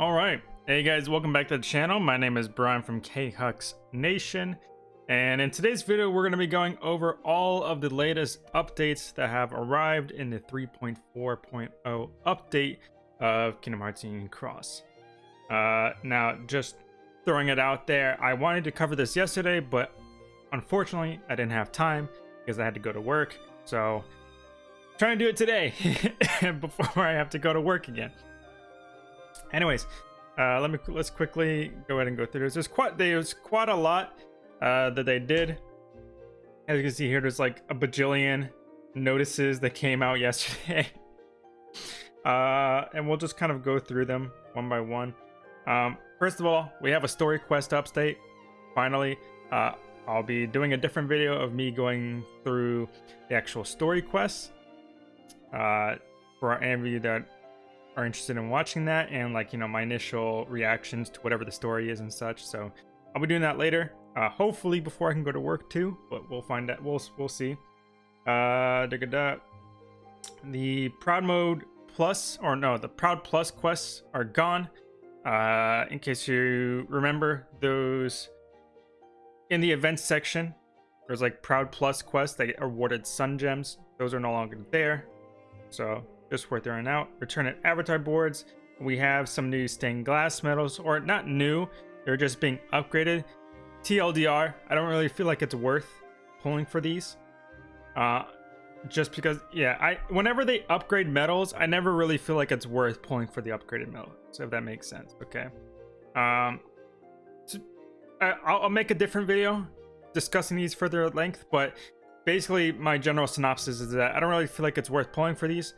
All right. Hey guys, welcome back to the channel. My name is Brian from K-Hux Nation. And in today's video, we're going to be going over all of the latest updates that have arrived in the 3.4.0 update of Kingdom Hearts Union Cross. Uh, now, just throwing it out there, I wanted to cover this yesterday, but unfortunately, I didn't have time because I had to go to work. So, trying to do it today before I have to go to work again. Anyways, uh, let me let's quickly go ahead and go through this. There's quite there's quite a lot uh, that they did. As you can see here, there's like a bajillion notices that came out yesterday. uh, and we'll just kind of go through them one by one. Um, first of all, we have a story quest update. Finally, uh, I'll be doing a different video of me going through the actual story quests. Uh, for any of you that are interested in watching that and like you know my initial reactions to whatever the story is and such. So i'll be doing that later. Uh hopefully before i can go to work too but we'll find out we'll we'll see. Uh da the proud mode plus or no the proud plus quests are gone. Uh in case you remember those in the events section there's like proud plus quests that awarded sun gems. Those are no longer there. So just worth throwing out. Return at avatar boards. We have some new stained glass medals, or not new, they're just being upgraded. TLDR, I don't really feel like it's worth pulling for these. Uh, just because, yeah, I whenever they upgrade medals, I never really feel like it's worth pulling for the upgraded medal. So if that makes sense, okay. Um, so I, I'll make a different video discussing these further at length, but basically my general synopsis is that I don't really feel like it's worth pulling for these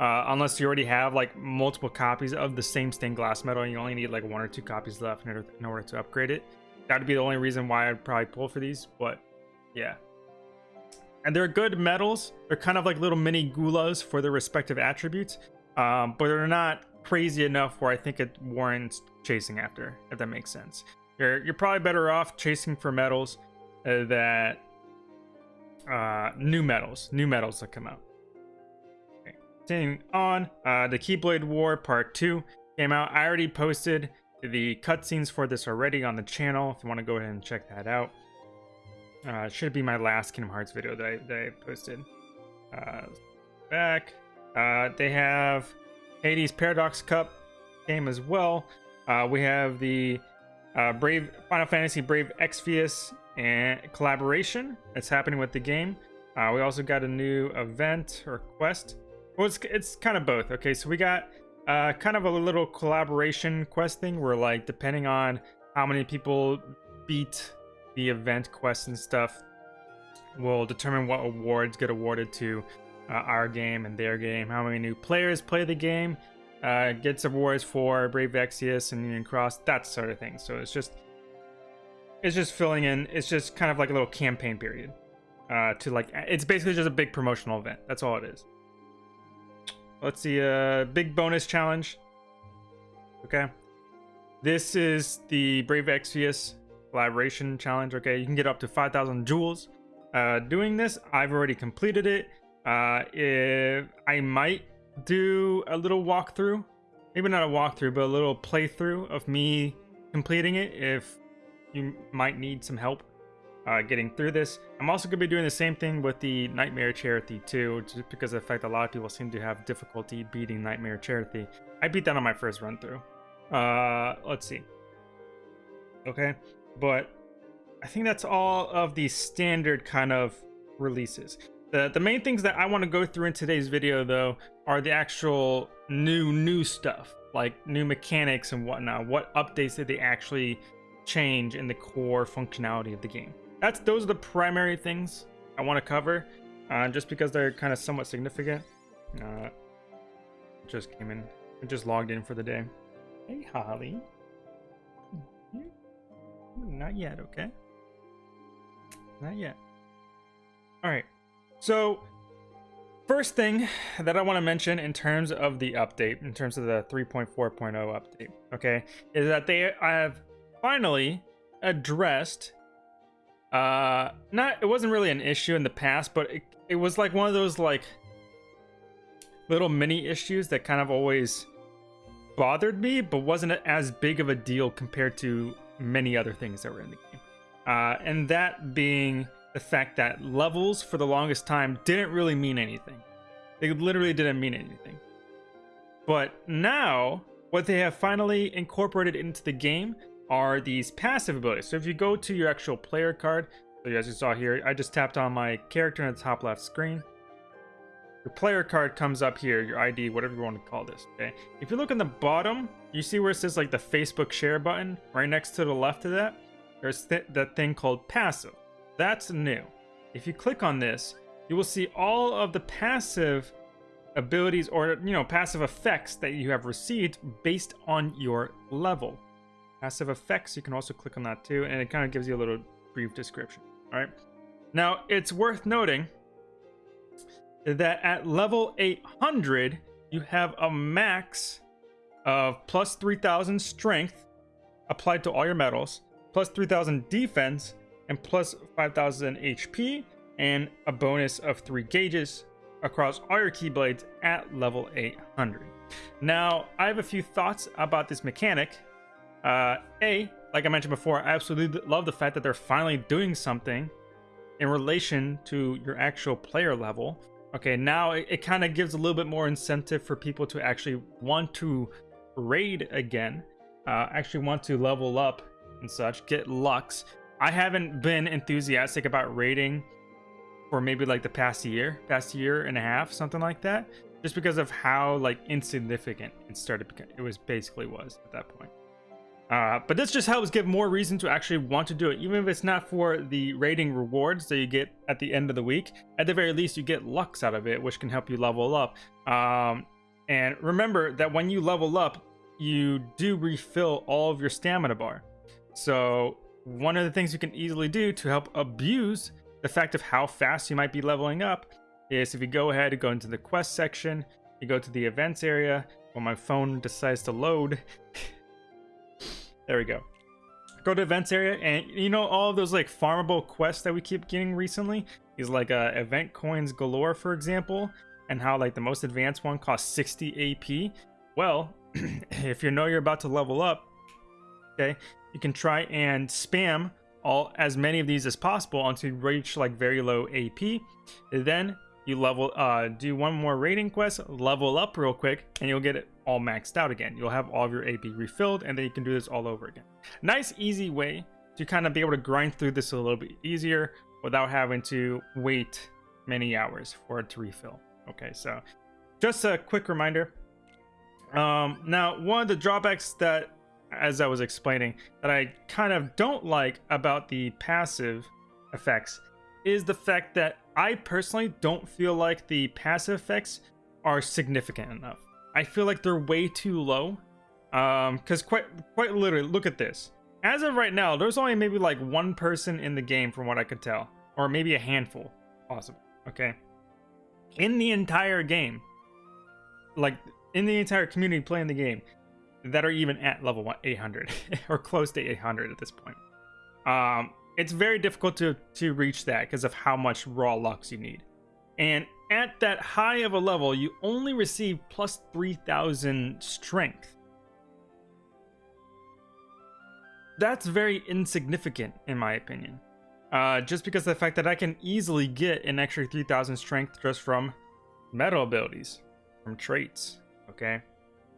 uh, unless you already have like multiple copies of the same stained glass medal and you only need like one or two copies left in order, in order to upgrade it. That would be the only reason why I'd probably pull for these, but yeah. And they're good medals. They're kind of like little mini gulas for their respective attributes, um, but they're not crazy enough where I think it warrants chasing after, if that makes sense. You're, you're probably better off chasing for metals uh, that uh, new metals, new metals that come out. Continuing on, uh, the Keyblade War Part 2 came out. I already posted the cutscenes for this already on the channel if you want to go ahead and check that out. Uh, should be my last Kingdom Hearts video that I, that I posted. Uh, back. Uh, they have Hades Paradox Cup game as well. Uh, we have the uh, Brave Final Fantasy Brave Exvius and collaboration that's happening with the game. Uh, we also got a new event or quest well, it's, it's kind of both. Okay, so we got uh, kind of a little collaboration quest thing where, like, depending on how many people beat the event quests and stuff, will determine what awards get awarded to uh, our game and their game. How many new players play the game uh, gets awards for Brave Exvius and Union Cross, that sort of thing. So it's just it's just filling in. It's just kind of like a little campaign period uh, to like. It's basically just a big promotional event. That's all it is. Let's see, a uh, big bonus challenge. Okay. This is the Brave Exvius collaboration challenge. Okay, you can get up to 5,000 jewels. Uh, doing this, I've already completed it. Uh, if I might do a little walkthrough, maybe not a walkthrough, but a little playthrough of me completing it if you might need some help uh, getting through this. I'm also going to be doing the same thing with the Nightmare Chirithy too, just because of the fact a lot of people seem to have difficulty beating Nightmare Chirithy. I beat that on my first run through. Uh, let's see. Okay, but I think that's all of the standard kind of releases. The, the main things that I want to go through in today's video though are the actual new new stuff like new mechanics and whatnot what updates did they actually change in the core functionality of the game that's those are the primary things I want to cover, uh, just because they're kind of somewhat significant. Uh, just came in, just logged in for the day. Hey, Holly. Not yet, okay? Not yet. All right. So, first thing that I want to mention in terms of the update, in terms of the 3.4.0 update, okay, is that they have finally addressed uh, not it wasn't really an issue in the past, but it, it was like one of those like little mini issues that kind of always bothered me, but wasn't as big of a deal compared to many other things that were in the game. Uh, and that being the fact that levels for the longest time didn't really mean anything. They literally didn't mean anything. But now, what they have finally incorporated into the game are these passive abilities. So if you go to your actual player card, so as you saw here, I just tapped on my character in the top left screen. Your player card comes up here, your ID, whatever you want to call this, okay? If you look in the bottom, you see where it says like the Facebook share button, right next to the left of that, there's th that thing called passive. That's new. If you click on this, you will see all of the passive abilities or, you know, passive effects that you have received based on your level. Passive effects, you can also click on that too, and it kind of gives you a little brief description, all right? Now, it's worth noting that at level 800, you have a max of plus 3000 strength applied to all your medals, plus 3000 defense, and plus 5000 HP, and a bonus of 3 gauges across all your keyblades at level 800. Now, I have a few thoughts about this mechanic. Uh, a, like I mentioned before, I absolutely love the fact that they're finally doing something in relation to your actual player level. Okay, now it, it kind of gives a little bit more incentive for people to actually want to raid again, uh, actually want to level up and such, get Lux. I haven't been enthusiastic about raiding for maybe like the past year, past year and a half, something like that, just because of how like insignificant it started. It was basically was at that point. Uh, but this just helps give more reason to actually want to do it, even if it's not for the rating rewards that you get at the end of the week. At the very least, you get Lux out of it, which can help you level up. Um, and remember that when you level up, you do refill all of your stamina bar. So one of the things you can easily do to help abuse the fact of how fast you might be leveling up is if you go ahead and go into the quest section, you go to the events area, when my phone decides to load, There we go. Go to events area, and you know all those like farmable quests that we keep getting recently? These like uh, event coins galore, for example, and how like the most advanced one costs 60 AP. Well, if you know you're about to level up, okay, you can try and spam all as many of these as possible until you reach like very low AP. Then you level uh do one more rating quest level up real quick and you'll get it all maxed out again. You'll have all of your ap refilled and then you can do this all over again. Nice easy way to kind of be able to grind through this a little bit easier without having to wait many hours for it to refill. Okay so just a quick reminder. Um now one of the drawbacks that as i was explaining that i kind of don't like about the passive effects is the fact that I personally don't feel like the passive effects are significant enough. I feel like they're way too low. Um, because quite quite literally, look at this. As of right now, there's only maybe like one person in the game from what I could tell. Or maybe a handful, possible. Okay. In the entire game, like in the entire community playing the game, that are even at level 800 or close to 800 at this point. Um, it's very difficult to, to reach that because of how much raw lux you need. And at that high of a level, you only receive plus 3000 strength. That's very insignificant, in my opinion. Uh, just because the fact that I can easily get an extra 3000 strength just from metal abilities, from traits, okay?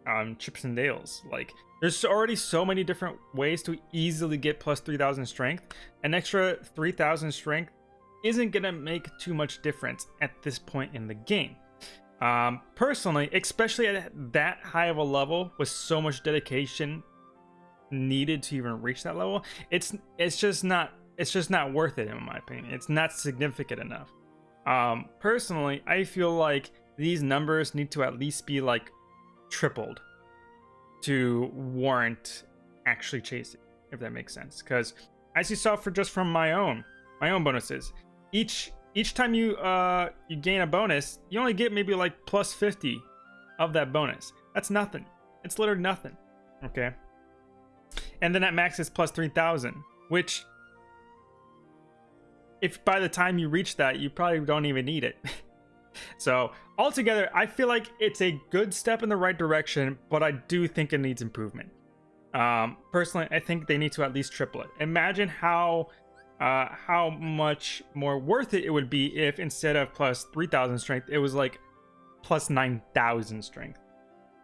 Um, chips and dales. Like, there's already so many different ways to easily get plus 3000 strength. An extra 3000 strength isn't going to make too much difference at this point in the game. Um, personally, especially at that high of a level with so much dedication needed to even reach that level, it's it's just not it's just not worth it in my opinion. It's not significant enough. Um, personally, I feel like these numbers need to at least be like tripled to warrant actually chasing, if that makes sense. Because as you saw for just from my own my own bonuses, each each time you uh you gain a bonus, you only get maybe like plus 50 of that bonus. That's nothing. It's literally nothing. Okay. And then at max is plus 3000, which if by the time you reach that, you probably don't even need it. so altogether, I feel like it's a good step in the right direction, but I do think it needs improvement. Um, personally, I think they need to at least triple it. Imagine how uh, how much more worth it it would be if instead of plus 3,000 strength, it was like plus 9,000 strength.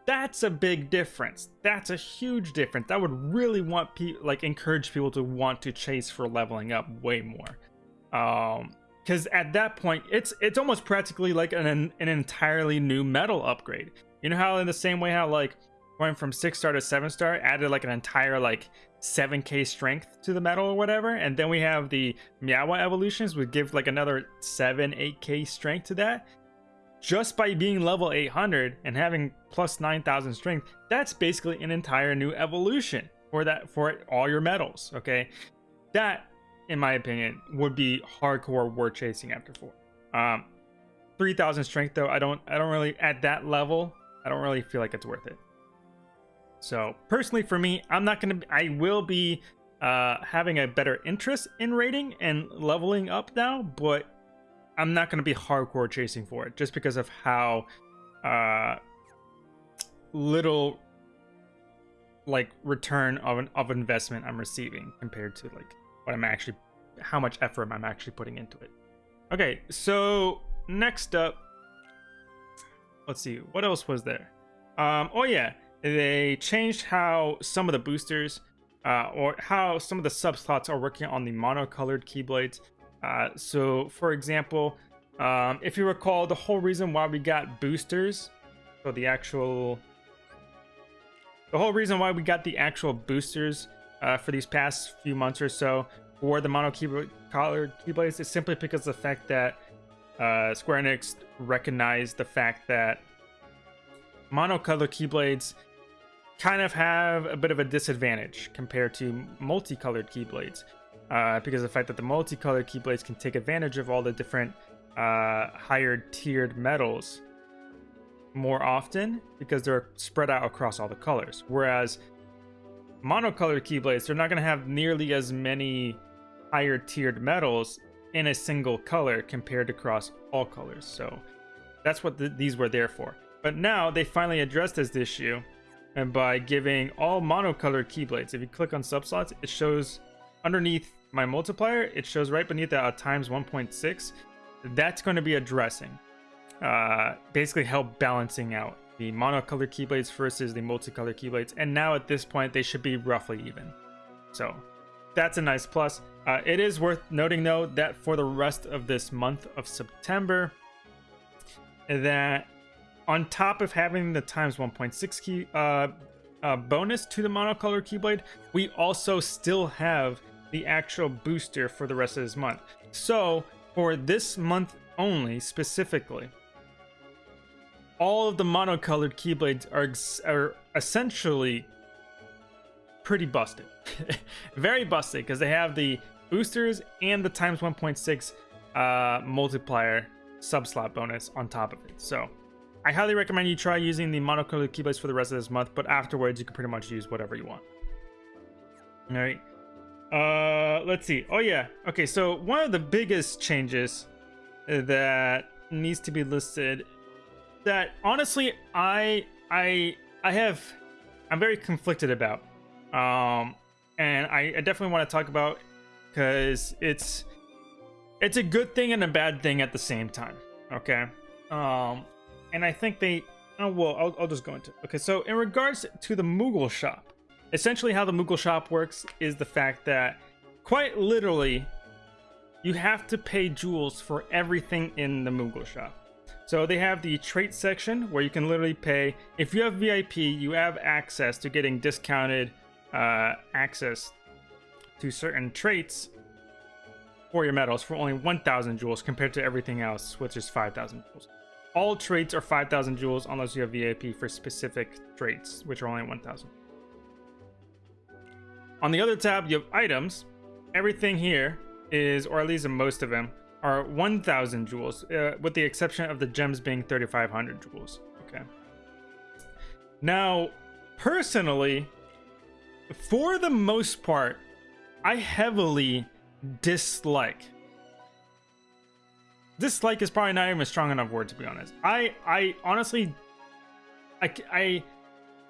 That's a big difference. That's a huge difference. That would really want people like encourage people to want to chase for leveling up way more. Um, because at that point it's it's almost practically like an an entirely new metal upgrade. You know how in the same way how like going from six star to seven star added like an entire like 7k strength to the metal or whatever, and then we have the Miawa evolutions would give like another 7 8k strength to that. Just by being level 800 and having plus 9000 strength, that's basically an entire new evolution for that for all your metals Okay, that in my opinion, would be hardcore war chasing after four. Um, 3,000 strength though, I don't, I don't really at that level, I don't really feel like it's worth it. So personally, for me, I'm not gonna, I will be uh, having a better interest in rating and leveling up now, but I'm not gonna be hardcore chasing for it just because of how uh, little like return of an of investment I'm receiving compared to like what I'm actually, how much effort I'm actually putting into it. Okay, so next up, let's see, what else was there? Um, oh yeah, they changed how some of the boosters, uh, or how some of the subslots are working on the monocolored keyblades. Uh, so, for example, um, if you recall, the whole reason why we got boosters, so the actual, the whole reason why we got the actual boosters uh, for these past few months or so for the mono keyboard colored keyblades is simply because of the fact that uh, Square Enix recognized the fact that monocolored keyblades kind of have a bit of a disadvantage compared to multicolored keyblades uh, because of the fact that the multicolored keyblades can take advantage of all the different uh, higher tiered metals more often because they're spread out across all the colors whereas monocolored keyblades, they're not going to have nearly as many higher tiered metals in a single color compared to across all colors. So that's what the, these were there for. But now they finally addressed this issue and by giving all monocolored keyblades. If you click on subslots, it shows underneath my multiplier, it shows right beneath that uh, times 1.6. That's going to be addressing, uh, basically help balancing out the monocolored keyblades versus the multicolored keyblades. And now at this point, they should be roughly even. So that's a nice plus. Uh, it is worth noting though that for the rest of this month of September, that on top of having the times 1.6 key uh, uh, bonus to the monocolored keyblade, we also still have the actual booster for the rest of this month. So for this month only specifically, all of the monocolored keyblades are, are essentially pretty busted. Very busted because they have the boosters and the times 1.6 uh, multiplier subslot bonus on top of it. So I highly recommend you try using the monocolored keyblades for the rest of this month, but afterwards you can pretty much use whatever you want. All right. Uh, let's see. Oh yeah. Okay, so one of the biggest changes that needs to be listed that honestly I I I have I'm very conflicted about. Um and I, I definitely want to talk about because it's it's a good thing and a bad thing at the same time. Okay. Um and I think they oh well I'll, I'll just go into okay so in regards to the Moogle shop essentially how the Moogle shop works is the fact that quite literally you have to pay jewels for everything in the Moogle shop so they have the trait section where you can literally pay. If you have VIP, you have access to getting discounted uh, access to certain traits for your medals for only 1,000 jewels compared to everything else, which is 5,000 jewels. All traits are 5,000 jewels unless you have VIP for specific traits, which are only 1,000. On the other tab, you have items. Everything here is, or at least most of them, are 1,000 jewels, uh, with the exception of the gems being 3,500 jewels. Okay. Now, personally, for the most part, I heavily dislike dislike is probably not even a strong enough word to be honest. I I honestly I I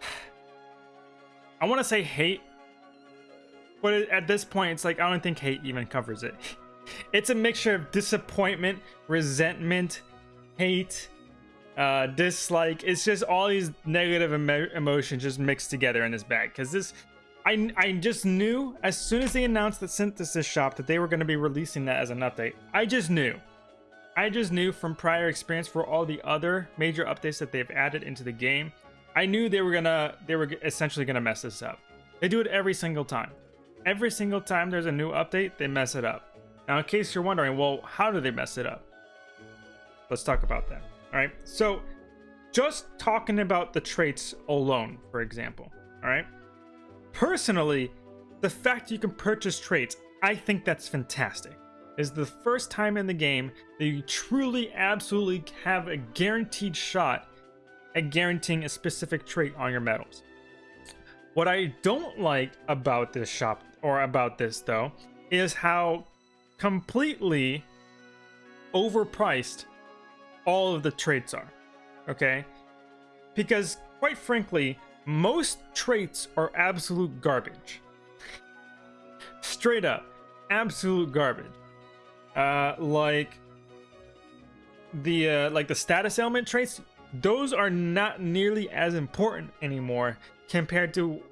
I want to say hate, but at this point it's like I don't think hate even covers it. It's a mixture of disappointment, resentment, hate, uh, dislike. It's just all these negative emo emotions just mixed together in this bag. Because this, I, I just knew as soon as they announced the Synthesis Shop that they were going to be releasing that as an update. I just knew. I just knew from prior experience for all the other major updates that they've added into the game. I knew they were gonna, they were essentially gonna mess this up. They do it every single time. Every single time there's a new update, they mess it up. Now, in case you're wondering, well, how do they mess it up? Let's talk about that. All right. So, just talking about the traits alone, for example. All right. Personally, the fact you can purchase traits, I think that's fantastic. Is the first time in the game that you truly, absolutely have a guaranteed shot at guaranteeing a specific trait on your medals. What I don't like about this shop, or about this though, is how completely overpriced all of the traits are. Okay? Because, quite frankly, most traits are absolute garbage. Straight up, absolute garbage. Uh, like the uh, like the status element traits, those are not nearly as important anymore compared to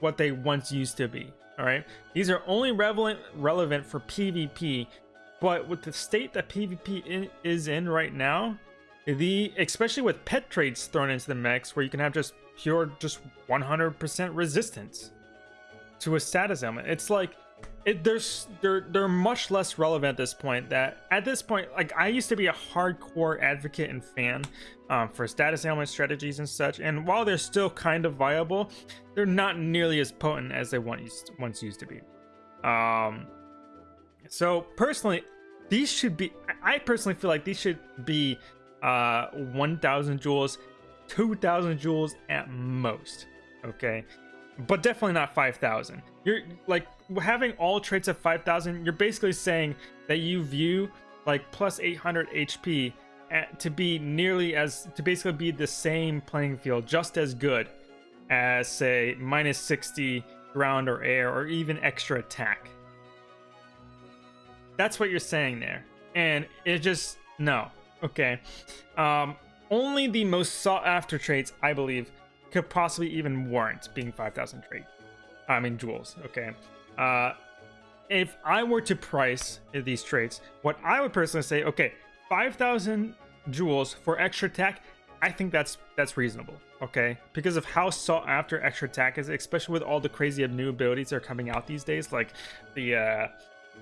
what they once used to be. All right, these are only relevant relevant for PvP, but with the state that PvP in, is in right now, the especially with pet traits thrown into the mix, where you can have just pure, just 100% resistance to a status element, it's like it, there's they're they're much less relevant at this point that at this point like i used to be a hardcore advocate and fan um, for status ailment strategies and such and while they're still kind of viable they're not nearly as potent as they once once used to be. Um so personally these should be i personally feel like these should be uh 1000 jewels 2000 jewels at most okay but definitely not 5000 you're like having all traits of 5000 you're basically saying that you view like plus 800 hp at, to be nearly as to basically be the same playing field just as good as say minus 60 ground or air or even extra attack. That's what you're saying there. And it just no. Okay. Um only the most sought after traits i believe could possibly even warrant being 5000 trait i mean jewels okay uh, if I were to price these traits, what I would personally say, okay, 5,000 jewels for extra attack, I think that's that's reasonable, okay? Because of how sought after extra attack is, especially with all the crazy new abilities that are coming out these days, like the uh,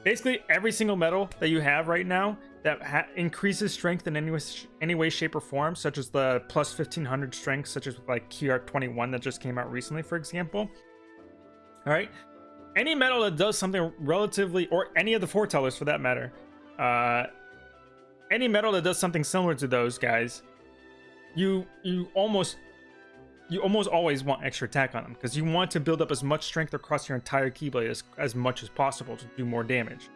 basically every single metal that you have right now that increases strength in any way, any way, shape, or form, such as the plus 1500 strength, such as like QR21 that just came out recently, for example. All right, any metal that does something relatively, or any of the foretellers for that matter, uh, any metal that does something similar to those guys, you you almost you almost always want extra attack on them because you want to build up as much strength across your entire keyblade as, as much as possible to do more damage.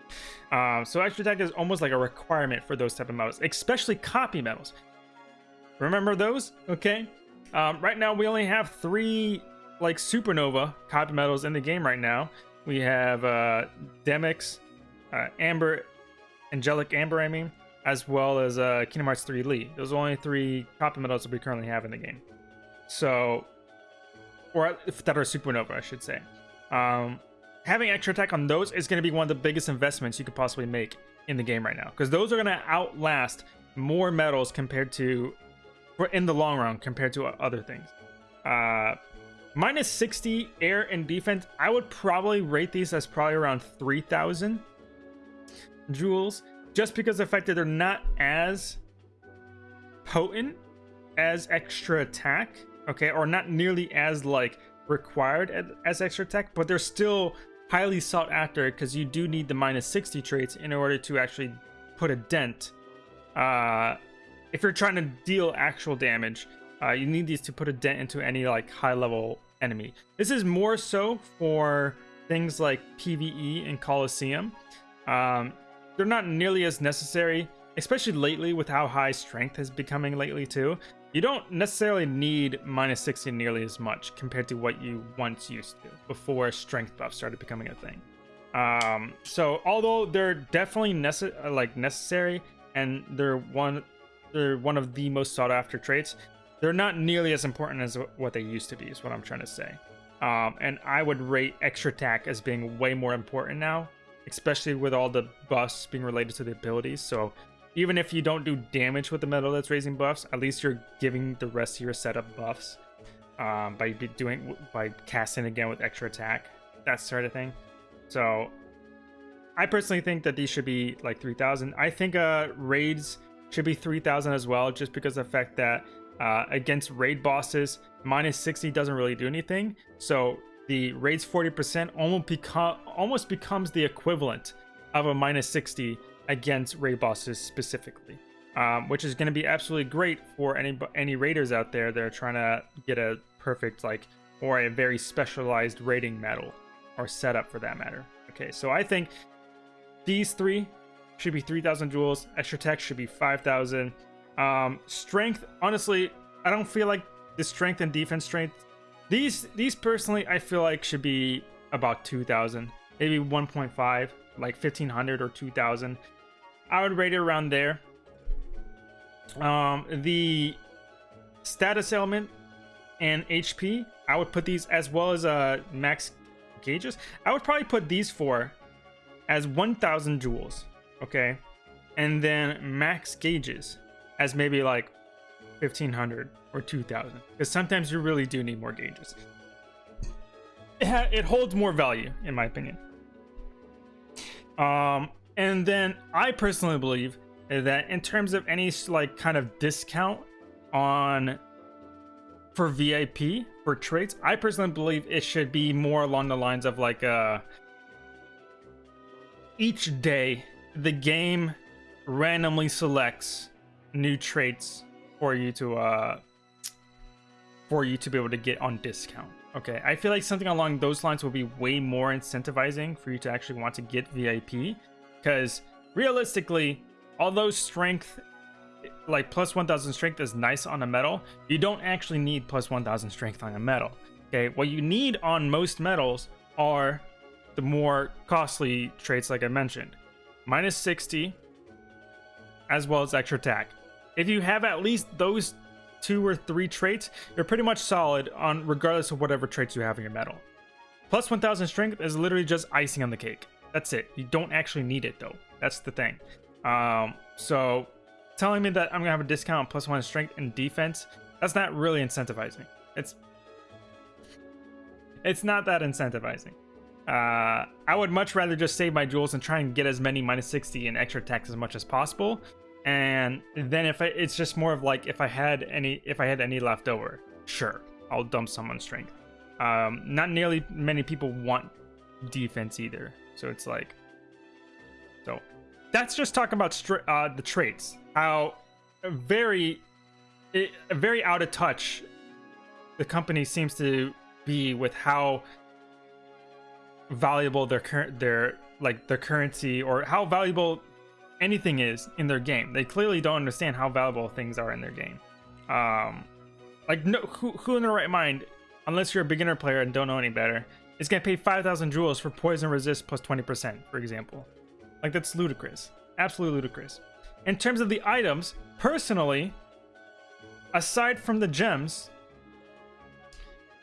Uh, so extra attack is almost like a requirement for those type of metals, especially copy metals. Remember those? Okay. Um, right now we only have three like supernova copy metals in the game right now. We have uh, Demyx, uh, Amber, Angelic Amber, I mean, as well as uh, Kingdom Hearts 3 Lee. Those are the only three copy metals that we currently have in the game. So, or if that are supernova, I should say. Um, having extra attack on those is going to be one of the biggest investments you could possibly make in the game right now, because those are going to outlast more metals compared to, in the long run, compared to other things. Uh, Minus 60 air and defense. I would probably rate these as probably around 3,000 jewels. Just because the fact that they're not as potent as extra attack. Okay, or not nearly as like required as extra tech, But they're still highly sought after because you do need the minus 60 traits in order to actually put a dent. Uh, if you're trying to deal actual damage, uh, you need these to put a dent into any like high level enemy. This is more so for things like PvE and Coliseum. Um, they're not nearly as necessary especially lately with how high strength is becoming lately too, you don't necessarily need minus 60 nearly as much compared to what you once used to before strength buff started becoming a thing. Um, so although they're definitely necess- like necessary and they're one they're one of the most sought after traits, they're not nearly as important as what they used to be is what I'm trying to say. Um, and I would rate extra attack as being way more important now, especially with all the buffs being related to the abilities. So even if you don't do damage with the medal that's raising buffs, at least you're giving the rest of your setup buffs um, by doing by casting again with extra attack, that sort of thing. So I personally think that these should be like 3,000. I think uh, raids should be 3,000 as well, just because of the fact that uh, against raid bosses, minus 60 doesn't really do anything. So the raids 40% almost become almost becomes the equivalent of a minus 60 against raid bosses specifically, um, which is going to be absolutely great for any any raiders out there that are trying to get a perfect like or a very specialized raiding medal or setup for that matter. Okay, so I think these three should be 3,000 jewels. Extra tech should be 5,000. Um, strength, honestly, I don't feel like the strength and defense strength. These these personally, I feel like should be about 2,000, maybe 1.5, like 1,500 or 2,000. I would rate it around there. Um, the status element and HP, I would put these as well as uh max gauges. I would probably put these four as 1,000 jewels, okay, and then max gauges as maybe like 1,500 or 2,000, because sometimes you really do need more gauges. It, it holds more value, in my opinion. Um, and then I personally believe that in terms of any like kind of discount on for VIP for traits, I personally believe it should be more along the lines of like uh each day the game randomly selects new traits for you to uh for you to be able to get on discount. Okay, I feel like something along those lines will be way more incentivizing for you to actually want to get VIP because realistically, although strength, like plus 1000 strength is nice on a medal, you don't actually need plus 1000 strength on a medal. Okay, what you need on most medals are the more costly traits like I mentioned. Minus 60, as well as extra attack. If you have at least those two or three traits, you're pretty much solid on regardless of whatever traits you have in your medal. Plus 1000 strength is literally just icing on the cake. That's it. You don't actually need it though. That's the thing. Um, so telling me that I'm gonna have a discount plus one strength and defense, that's not really incentivizing. It's it's not that incentivizing. Uh, I would much rather just save my jewels and try and get as many minus 60 and extra attacks as much as possible. And then if I, it's just more of like if I had any if I had any left over, sure, I'll dump some on strength. Um, not nearly many people want defense either. So it's like, so that's just talking about uh, the traits. How very, it, very out of touch the company seems to be with how valuable their current their like their currency or how valuable anything is in their game. They clearly don't understand how valuable things are in their game. Um, like no, who who in their right mind, unless you're a beginner player and don't know any better, going to pay 5,000 jewels for poison resist plus 20%, for example. Like, that's ludicrous. Absolutely ludicrous. In terms of the items, personally, aside from the gems,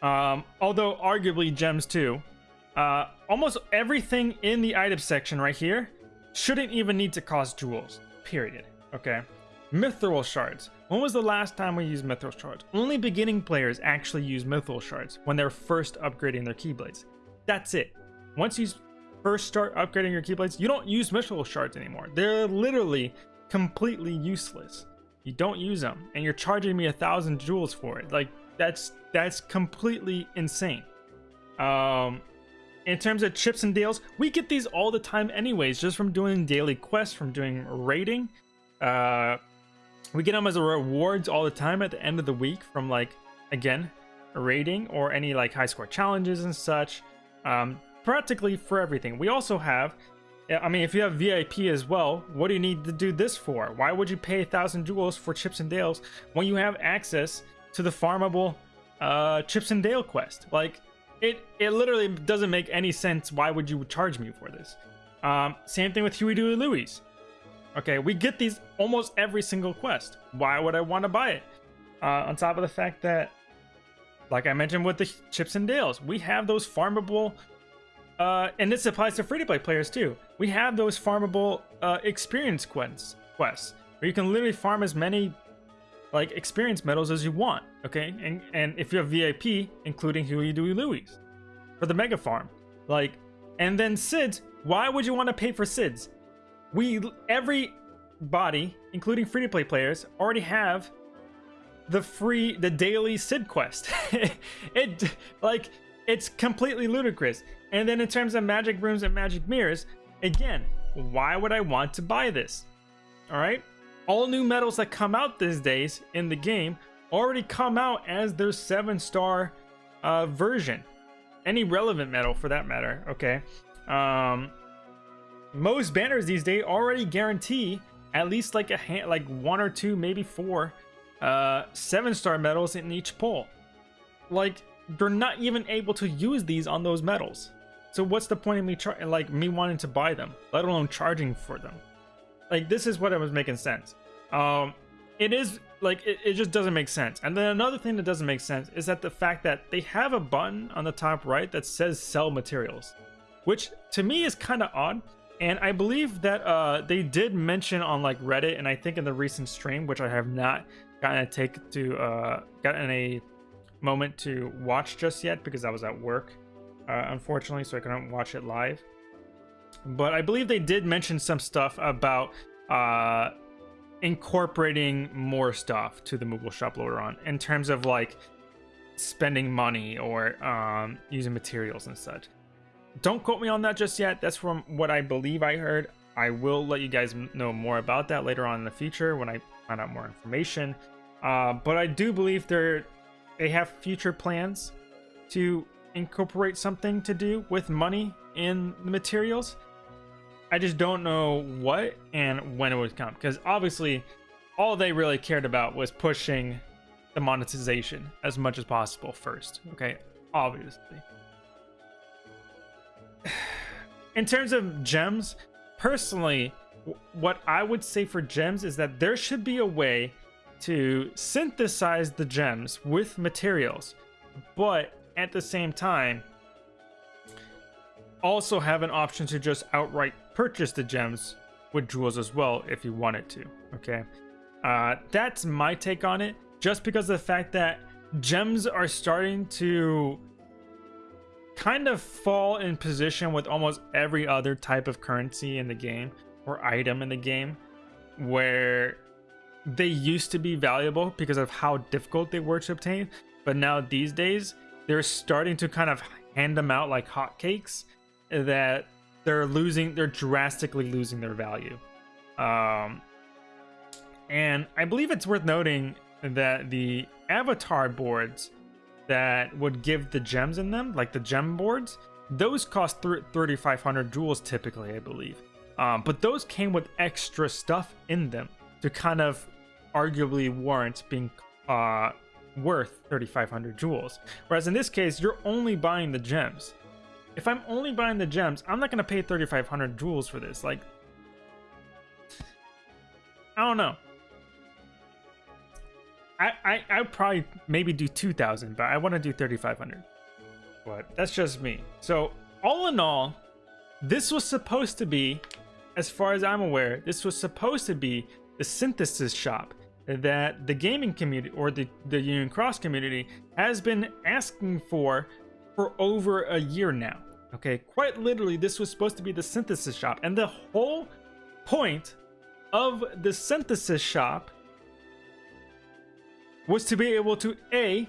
um, although arguably gems too, uh, almost everything in the item section right here shouldn't even need to cost jewels, period. Okay? Mithril shards. When was the last time we used mithril shards? Only beginning players actually use mithril shards when they're first upgrading their keyblades. That's it. Once you first start upgrading your keyblades, you don't use mithril shards anymore. They're literally completely useless. You don't use them, and you're charging me a thousand jewels for it. Like that's that's completely insane. Um, in terms of chips and deals, we get these all the time anyways, just from doing daily quests, from doing raiding. Uh, we get them as a rewards all the time at the end of the week from like, again, rating or any like high score challenges and such. Um, practically for everything. We also have I mean, if you have VIP as well, what do you need to do this for? Why would you pay a thousand jewels for Chips and Dales when you have access to the farmable uh, Chips and Dale quest? Like, it it literally doesn't make any sense. Why would you charge me for this? Um, same thing with Huey, Dewey, Louie. Okay, we get these almost every single quest. Why would I want to buy it? Uh, on top of the fact that, like I mentioned with the Chips and Dales, we have those farmable uh, and this applies to free-to-play players too. We have those farmable uh, experience quests, quests where you can literally farm as many like experience medals as you want. Okay, and and if you have VIP, including Huey, Dewey, Louie, for the mega farm, like, and then SIDS. Why would you want to pay for SIDS? We every body, including free-to-play players, already have the free the daily Sid quest. it like it's completely ludicrous. And then in terms of magic rooms and magic mirrors, again, why would I want to buy this? All right. All new medals that come out these days in the game already come out as their seven star uh, version. Any relevant medal for that matter. Okay. Um, most banners these days already guarantee at least like a hand, like one or two, maybe four, uh, seven star medals in each pull. Like they're not even able to use these on those medals. So what's the point of me like me wanting to buy them, let alone charging for them? Like this is what it was making sense. Um, it is like it, it just doesn't make sense. And then another thing that doesn't make sense is that the fact that they have a button on the top right that says sell materials, which to me is kind of odd. And I believe that uh, they did mention on like Reddit, and I think in the recent stream, which I have not gotten a take to uh, gotten a moment to watch just yet because I was at work uh, unfortunately, so I couldn't watch it live. But I believe they did mention some stuff about uh, incorporating more stuff to the Moogle Shop later on in terms of like spending money or um, using materials and such. Don't quote me on that just yet. That's from what I believe I heard. I will let you guys know more about that later on in the future when I find out more information. Uh, but I do believe they're they have future plans to incorporate something to do with money in the materials. I just don't know what and when it would come because obviously all they really cared about was pushing the monetization as much as possible first. Okay, obviously. In terms of gems, personally, what I would say for gems is that there should be a way to synthesize the gems with materials, but at the same time also have an option to just outright purchase the gems with jewels as well if you wanted to okay? Uh, that's my take on it. Just because of the fact that gems are starting to kind of fall in position with almost every other type of currency in the game or item in the game where they used to be valuable because of how difficult they were to obtain but now these days they're starting to kind of hand them out like hotcakes that they're losing they're drastically losing their value. Um and i believe it's worth noting that the avatar boards that would give the gems in them like the gem boards those cost 3500 jewels typically i believe um, but those came with extra stuff in them to kind of arguably warrant being uh, worth 3500 jewels. Whereas in this case, you're only buying the gems. If I'm only buying the gems, I'm not going to pay 3500 jewels for this. Like, I don't know. I, I, I probably maybe do 2000, but I want to do 3500. But that's just me. So, all in all, this was supposed to be, as far as I'm aware, this was supposed to be the synthesis shop that the gaming community or the, the Union Cross community has been asking for for over a year now. Okay, quite literally, this was supposed to be the synthesis shop, and the whole point of the synthesis shop was to be able to a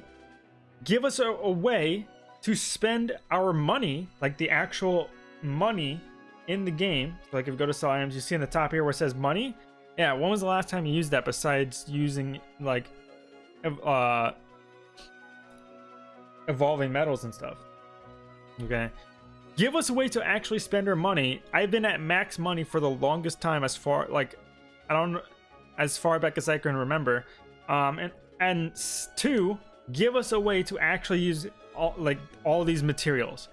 give us a, a way to spend our money, like the actual money in the game. So like if you go to sell items, you see in the top here where it says money, yeah, when was the last time you used that besides using like uh evolving metals and stuff? Okay. give us a way to actually spend our money. I've been at max money for the longest time as far like I don't as far back as I can remember. Um and and two, give us a way to actually use all like all these materials.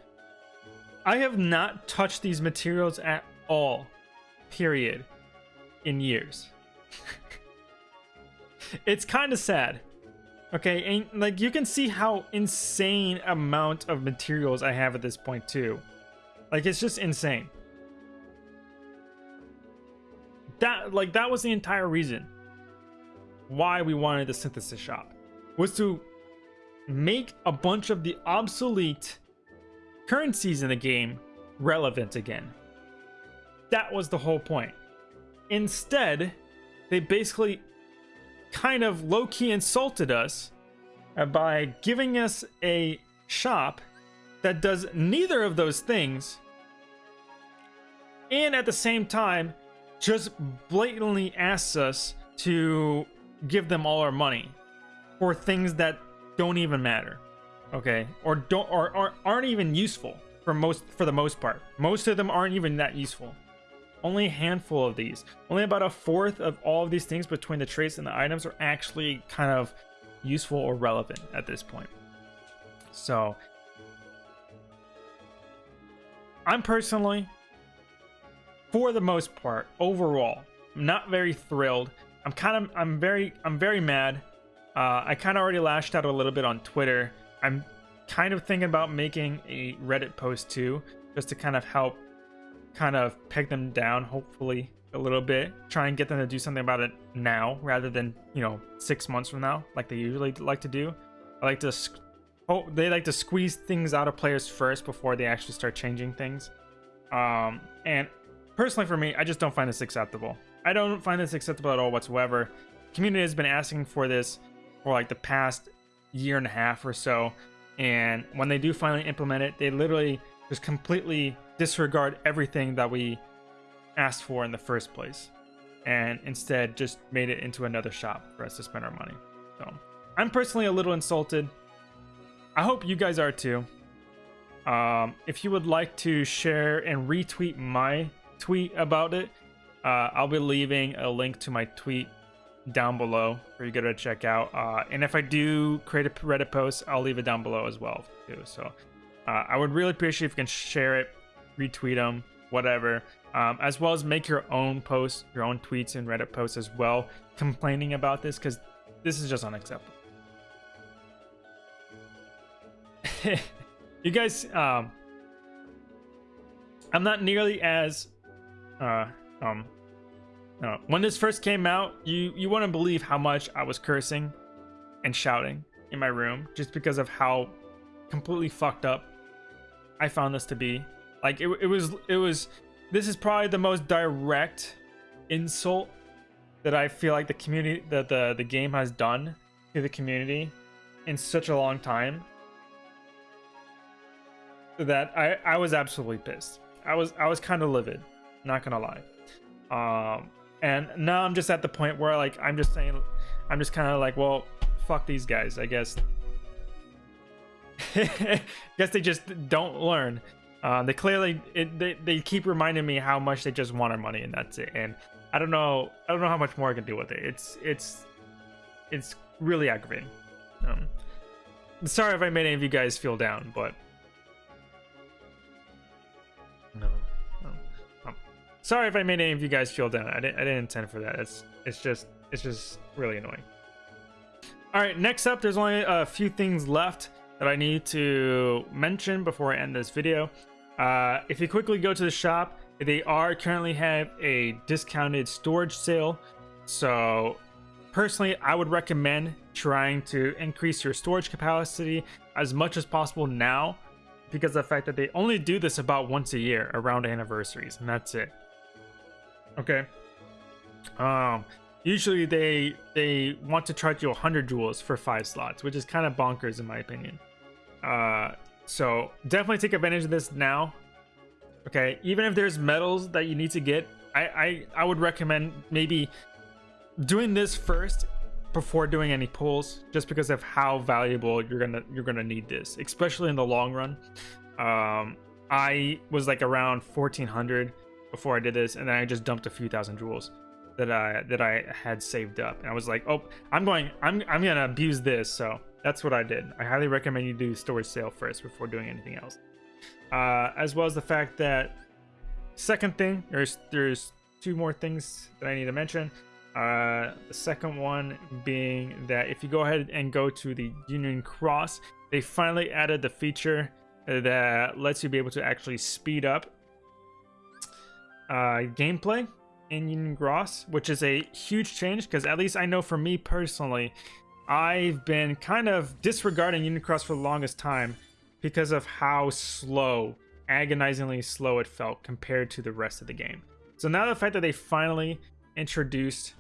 I have not touched these materials at all. Period. In years. it's kind of sad. Okay, and like you can see how insane amount of materials I have at this point too. Like it's just insane. That like that was the entire reason why we wanted the synthesis shop was to make a bunch of the obsolete currencies in the game relevant again. That was the whole point. Instead, they basically kind of low-key insulted us uh, by giving us a shop that does neither of those things and at the same time just blatantly asks us to give them all our money for things that don't even matter okay? Or don't or, or aren't even useful for most for the most part. Most of them aren't even that useful. Only a handful of these. Only about a fourth of all of these things between the traits and the items are actually kind of useful or relevant at this point. So i'm personally for the most part overall not very thrilled i'm kind of i'm very i'm very mad uh, i kind of already lashed out a little bit on twitter i'm kind of thinking about making a reddit post too just to kind of help kind of peg them down, hopefully a little bit. Try and get them to do something about it now rather than, you know, six months from now, like they usually like to do. I like to, oh, they like to squeeze things out of players first before they actually start changing things. Um, and personally for me, I just don't find this acceptable. I don't find this acceptable at all whatsoever. Community has been asking for this for like the past year and a half or so. And when they do finally implement it, they literally just completely disregard everything that we asked for in the first place and instead just made it into another shop for us to spend our money. So I'm personally a little insulted. I hope you guys are too. Um, if you would like to share and retweet my tweet about it, uh, I'll be leaving a link to my tweet down below for you go to check out. Uh, and if I do create a Reddit post, I'll leave it down below as well too. So uh, I would really appreciate if you can share it retweet them, whatever. Um, as well as make your own posts, your own tweets and Reddit posts as well, complaining about this because this is just unacceptable. you guys, um, I'm not nearly as, uh, um, no. When this first came out, you you wouldn't believe how much I was cursing and shouting in my room just because of how completely fucked up I found this to be. Like it, it was it was this is probably the most direct insult that I feel like the community that the the game has done to the community in such a long time that I I was absolutely pissed. I was I was kind of livid, not gonna lie. Um, and now I'm just at the point where like I'm just saying, I'm just kind of like, well, fuck these guys. I guess. guess they just don't learn. Uh, they clearly it, they they keep reminding me how much they just want our money and that's it. And I don't know I don't know how much more I can do with it. It's it's it's really aggravating. Um, sorry if I made any of you guys feel down, but sorry if I made any of you guys feel down. I didn't I didn't intend for that. It's it's just it's just really annoying. All right, next up, there's only a few things left that I need to mention before I end this video. Uh, if you quickly go to the shop, they are currently have a discounted storage sale. So personally, I would recommend trying to increase your storage capacity as much as possible now because of the fact that they only do this about once a year around anniversaries and that's it. Okay. Um, usually they they want to charge you 100 jewels for five slots, which is kind of bonkers in my opinion. Uh, so definitely take advantage of this now. Okay, even if there's medals that you need to get, I, I, I would recommend maybe doing this first before doing any pulls, just because of how valuable you're gonna you're gonna need this, especially in the long run. Um, I was like around 1400 before I did this, and then I just dumped a few thousand jewels that I that I had saved up, and I was like, oh, I'm going, I'm I'm gonna abuse this, so that's what I did. I highly recommend you do storage sale first before doing anything else. Uh, as well as the fact that second thing, there's there's two more things that I need to mention. Uh, the second one being that if you go ahead and go to the Union Cross, they finally added the feature that lets you be able to actually speed up uh, gameplay in Union Cross, which is a huge change because at least I know for me personally, I've been kind of disregarding Union Cross for the longest time because of how slow, agonizingly slow it felt compared to the rest of the game. So now the fact that they finally introduced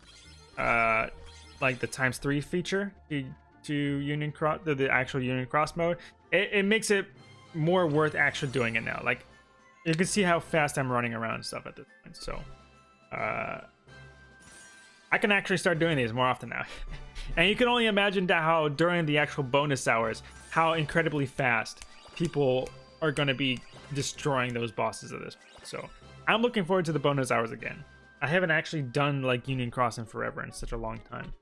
uh, like the times three feature to, to Union Cross, the, the actual Union Cross mode, it, it makes it more worth actually doing it now. Like you can see how fast I'm running around and stuff at this point. So uh, I can actually start doing these more often now. and you can only imagine how during the actual bonus hours, how incredibly fast people are going to be destroying those bosses at this point. So I'm looking forward to the bonus hours again. I haven't actually done like Union Crossing forever in such a long time.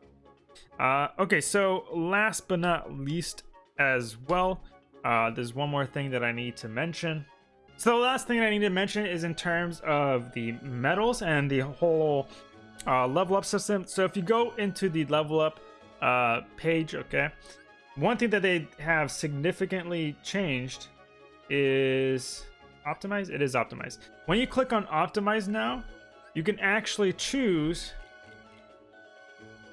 Uh, okay, so last but not least as well, uh, there's one more thing that I need to mention. So the last thing I need to mention is in terms of the medals and the whole uh, level up system. So if you go into the level up uh, page, okay, one thing that they have significantly changed is optimize. It is optimized. When you click on optimize now, you can actually choose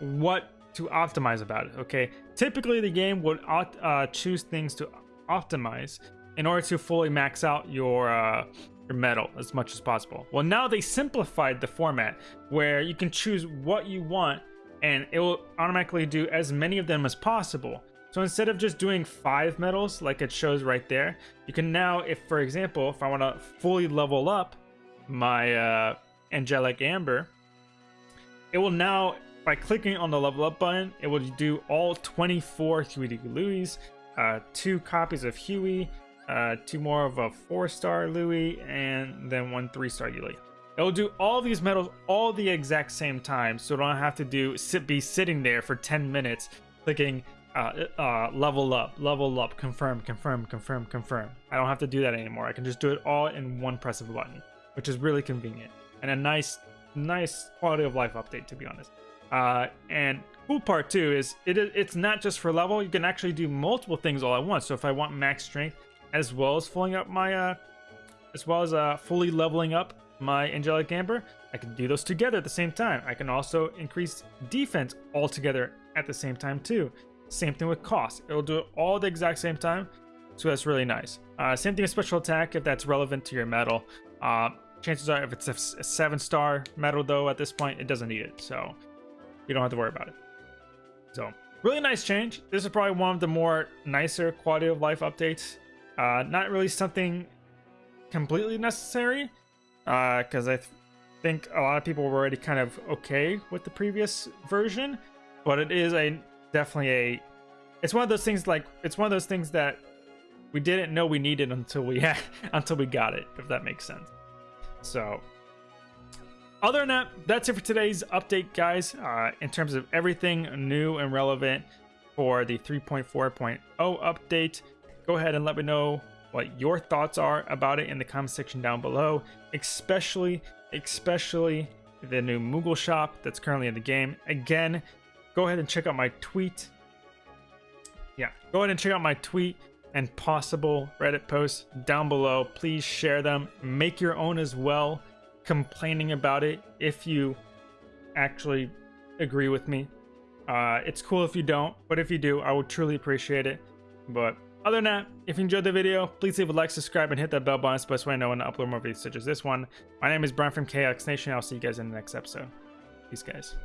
what to optimize about it. Okay, typically the game would uh, choose things to optimize in order to fully max out your uh, your medal as much as possible. Well, now they simplified the format where you can choose what you want and it will automatically do as many of them as possible. So instead of just doing five medals like it shows right there, you can now, if for example, if I want to fully level up my uh, Angelic Amber, it will now, by clicking on the level up button, it will do all 24 Huey Louie, uh, two copies of Huey, uh, two more of a four-star Louie, and then one three-star Louie. It'll do all these medals all the exact same time, so don't have to do sit be sitting there for 10 minutes clicking uh, uh, level up, level up, confirm, confirm, confirm, confirm. I don't have to do that anymore. I can just do it all in one press of a button, which is really convenient and a nice, nice quality of life update, to be honest. Uh, and cool part too is it, it's not just for level. You can actually do multiple things all at once. So if I want max strength, as well as filling up my, uh, as well as uh, fully leveling up my Angelic Amber, I can do those together at the same time. I can also increase defense all together at the same time too. Same thing with cost. It'll do it all at the exact same time, so that's really nice. Uh, same thing with special attack if that's relevant to your medal. Uh, chances are if it's a, a seven star medal though at this point, it doesn't need it, so you don't have to worry about it. So really nice change. This is probably one of the more nicer quality of life updates uh, not really something completely necessary, because uh, I th think a lot of people were already kind of okay with the previous version, but it is a definitely a. It's one of those things like it's one of those things that we didn't know we needed until we had until we got it, if that makes sense. So other than that, that's it for today's update, guys. Uh, in terms of everything new and relevant for the 3.4.0 update go ahead and let me know what your thoughts are about it in the comment section down below, especially, especially the new Moogle shop that's currently in the game. Again, go ahead and check out my tweet. Yeah, go ahead and check out my tweet and possible Reddit posts down below. Please share them. Make your own as well, complaining about it if you actually agree with me. Uh, it's cool if you don't, but if you do, I would truly appreciate it. But other than that, if you enjoyed the video, please leave a like, subscribe, and hit that bell button. It's the best way I know when to upload more videos such as this one. My name is Brian from KX Nation. I'll see you guys in the next episode. Peace, guys.